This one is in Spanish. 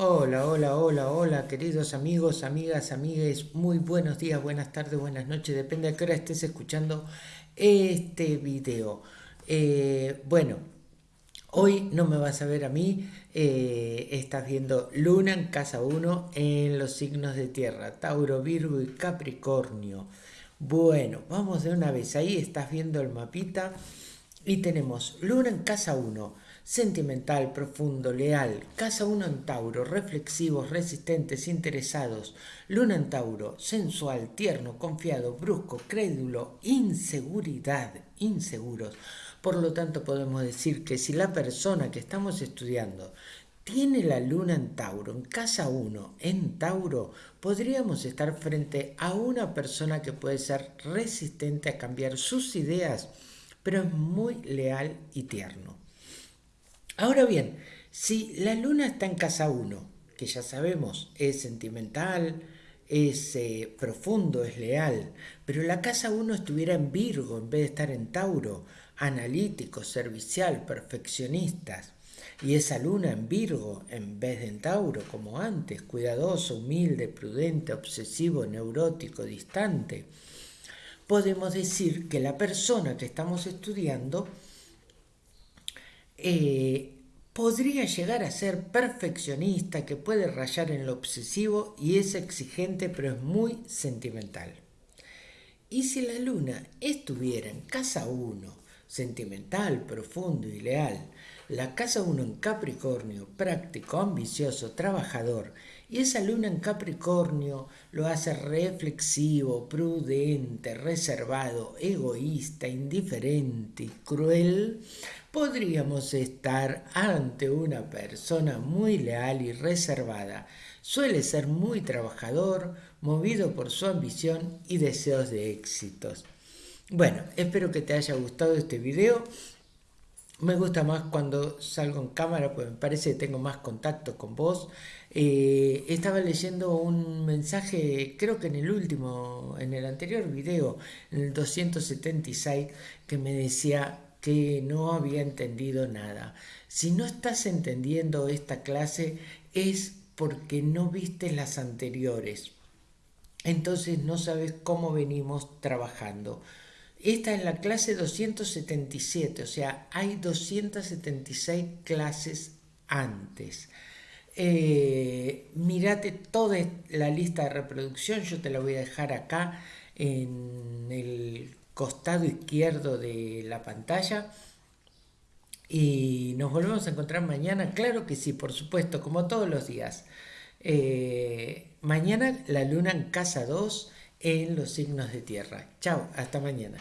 Hola, hola, hola, hola, queridos amigos, amigas, amigues, muy buenos días, buenas tardes, buenas noches, depende a qué hora estés escuchando este video. Eh, bueno, hoy no me vas a ver a mí, eh, estás viendo Luna en casa 1 en los signos de tierra, Tauro, Virgo y Capricornio. Bueno, vamos de una vez, ahí estás viendo el mapita y tenemos Luna en casa 1 sentimental, profundo, leal, casa uno en Tauro, reflexivos, resistentes, interesados, luna en Tauro, sensual, tierno, confiado, brusco, crédulo, inseguridad, inseguros. Por lo tanto, podemos decir que si la persona que estamos estudiando tiene la luna en Tauro, en casa 1, en Tauro, podríamos estar frente a una persona que puede ser resistente a cambiar sus ideas, pero es muy leal y tierno. Ahora bien, si la luna está en casa 1, que ya sabemos es sentimental, es eh, profundo, es leal, pero la casa 1 estuviera en Virgo en vez de estar en Tauro, analítico, servicial, perfeccionistas, y esa luna en Virgo en vez de en Tauro, como antes, cuidadoso, humilde, prudente, obsesivo, neurótico, distante, podemos decir que la persona que estamos estudiando eh, podría llegar a ser perfeccionista, que puede rayar en lo obsesivo y es exigente pero es muy sentimental. Y si la luna estuviera en casa 1, sentimental, profundo y leal, la casa 1 en Capricornio, práctico, ambicioso, trabajador, y esa luna en Capricornio lo hace reflexivo, prudente, reservado, egoísta, indiferente y cruel, podríamos estar ante una persona muy leal y reservada. Suele ser muy trabajador, movido por su ambición y deseos de éxitos. Bueno, espero que te haya gustado este video. Me gusta más cuando salgo en cámara, pues me parece que tengo más contacto con vos. Eh, estaba leyendo un mensaje, creo que en el último, en el anterior video, en el 276, que me decía que no había entendido nada. Si no estás entendiendo esta clase es porque no viste las anteriores. Entonces no sabes cómo venimos trabajando. Esta es la clase 277, o sea, hay 276 clases antes. Eh, mírate toda la lista de reproducción, yo te la voy a dejar acá en el costado izquierdo de la pantalla. Y nos volvemos a encontrar mañana, claro que sí, por supuesto, como todos los días. Eh, mañana la luna en casa 2 en los signos de tierra. Chao, hasta mañana.